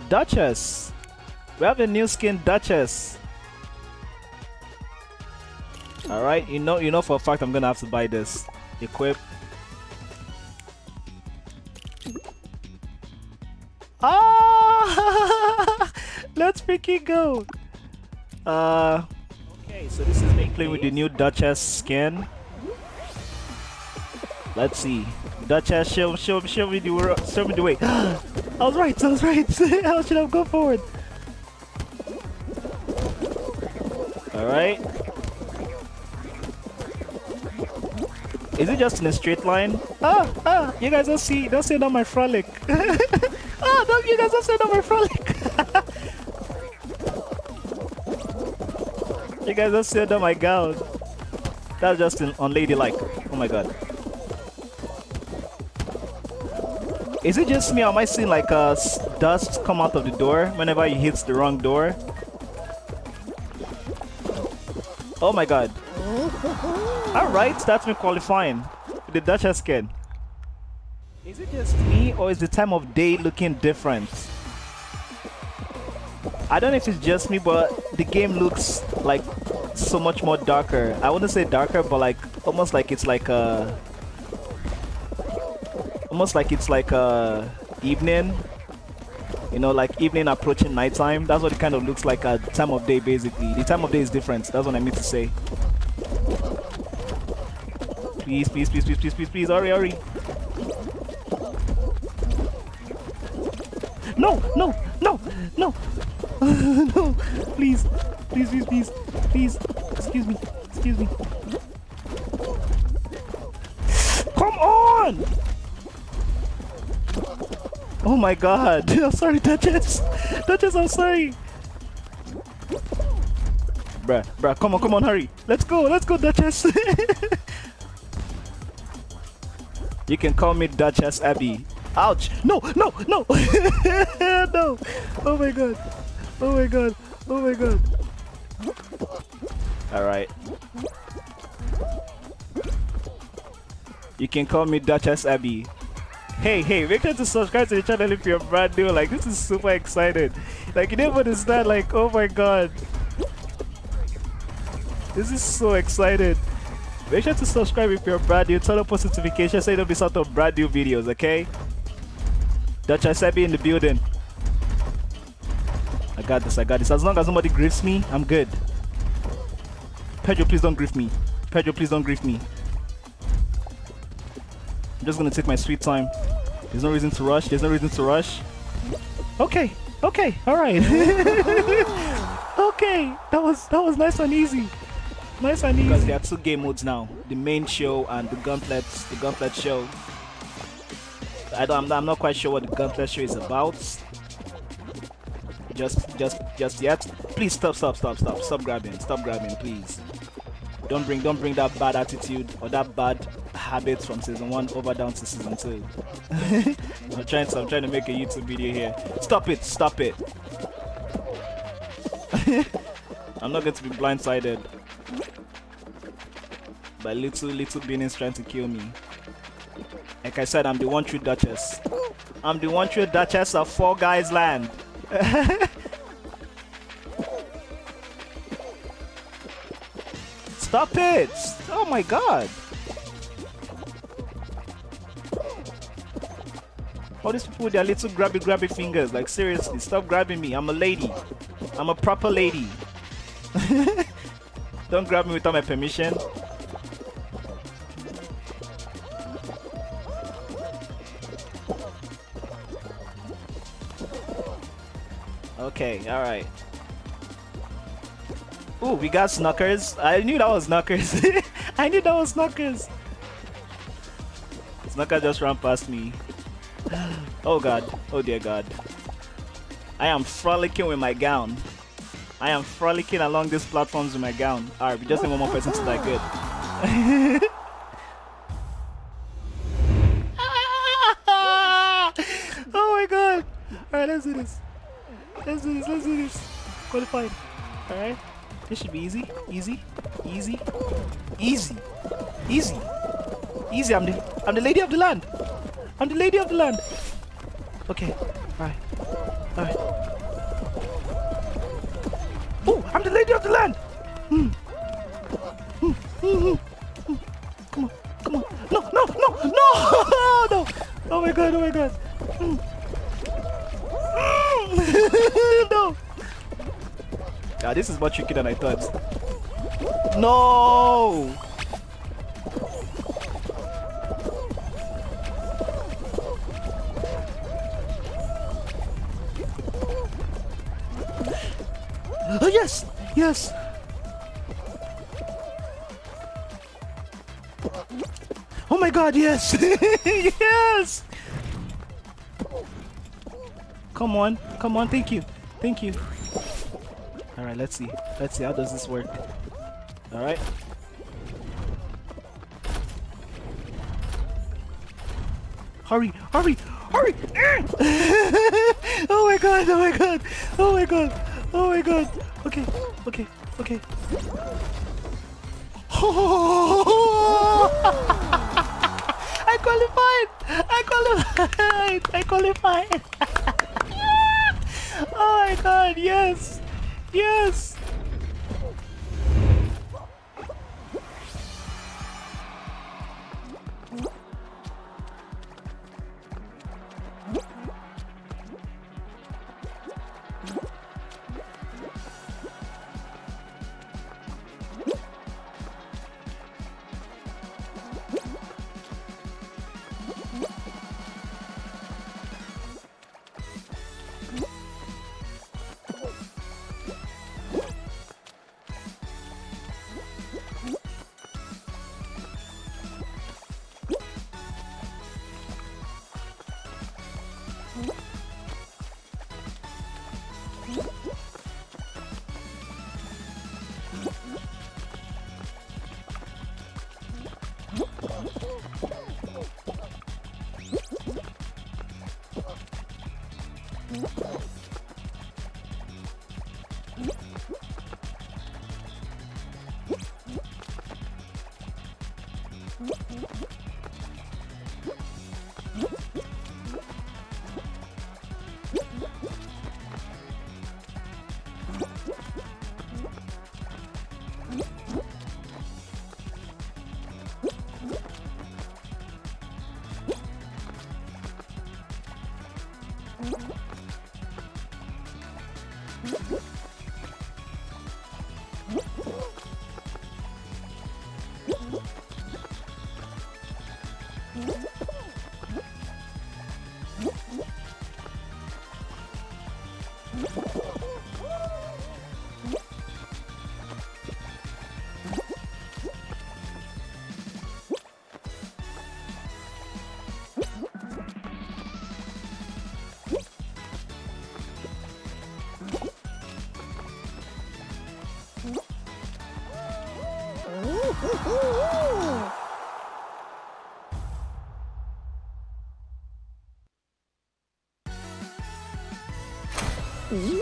Duchess. We have a new skin, Duchess. All right, you know, you know for a fact I'm gonna have to buy this. Equip. Ah! Let's freaking go. Uh, okay, so this is me playing with the new Duchess skin. Let's see. Duchess, show, show, show me the world, show me the way. I was right, I was right. How should I go forward? Alright. Is it just in a straight line? Ah, ah, you guys don't see, don't see it on my frolic. ah, don't, you guys don't see it on my frolic. you guys don't see it on my gown. That's just an unladylike. Oh my god. Is it just me am I seeing like uh, dust come out of the door whenever he hits the wrong door? Oh my god. Alright, that's me qualifying. The Duchess skin. Is it just me or is the time of day looking different? I don't know if it's just me, but the game looks like so much more darker. I wouldn't say darker, but like almost like it's like a almost like it's like a evening you know like evening approaching nighttime. That's what it kind of looks like at time of day basically. The time of day is different. That's what i mean to say. Please please please please please please please hurry hurry. No no no no. No please please please please please. Excuse me excuse me. Come on Oh my god. I'm sorry, Duchess. Duchess, I'm sorry. Bruh, bruh, come on, come on, hurry. Let's go, let's go, Duchess. you can call me Duchess Abby. Ouch! No, no, no! no! Oh my god. Oh my god. Oh my god. Alright. You can call me Duchess Abby. Hey, hey, make sure to subscribe to the channel if you're brand new. Like, this is super excited. Like, you never understand, like, oh my god. This is so excited. Make sure to subscribe if you're brand new. Turn on post notifications so you don't miss out on brand new videos, okay? Duchess Abby in the building. I got this, I got this. As long as nobody griefs me, I'm good. Pedro, please don't grief me. Pedro, please don't grief me. I'm just gonna take my sweet time. There's no reason to rush. There's no reason to rush. Okay. Okay. All right. okay. That was that was nice and easy. Nice and easy. Because there are two game modes now: the main show and the gauntlet. The gauntlet show. I don't. I'm not, I'm not quite sure what the gauntlet show is about. Just, just, just yet. Please stop, stop, stop, stop, stop grabbing, stop grabbing, please. Don't bring, don't bring that bad attitude or that bad habits from season one over down to season two. I'm trying to I'm trying to make a YouTube video here. Stop it, stop it. I'm not going to be blindsided by little little beings trying to kill me. Like I said, I'm the one true Duchess. I'm the one true Duchess of Fall Guys Land. Stop it! Oh my god! All these people with their little grabby grabby fingers. Like seriously, stop grabbing me. I'm a lady. I'm a proper lady. Don't grab me without my permission. Okay, alright. Ooh, we got Snuckers. I knew that was Snuckers. I knew that was Snuckers. Snucker just ran past me. Oh god. Oh dear god. I am frolicking with my gown. I am frolicking along these platforms with my gown. Alright, we just need one more person to die good. oh my god. Alright, let's do this. Let's do this, let's do this. Qualified. Alright. This should be easy. Easy. Easy. Easy. Easy. Easy. I'm the I'm the lady of the land. I'm the lady of the land. Okay. Alright. Alright. Oh, I'm the lady of the land! Hmm. Hmm, hmm, hmm, Come on, come on. No, no, no, no! no! Oh my god, oh my god. no! Yeah, this is more tricky than I thought. No! Yes! Oh my god, yes! yes! Come on, come on, thank you, thank you. Alright, let's see. Let's see, how does this work? Alright. Hurry, hurry, hurry! oh my god, oh my god, oh my god, oh my god. Okay, okay, okay. Oh! I qualified! I qualified! I qualified! oh my god, yes! Yes! Yeah. Mm-hmm.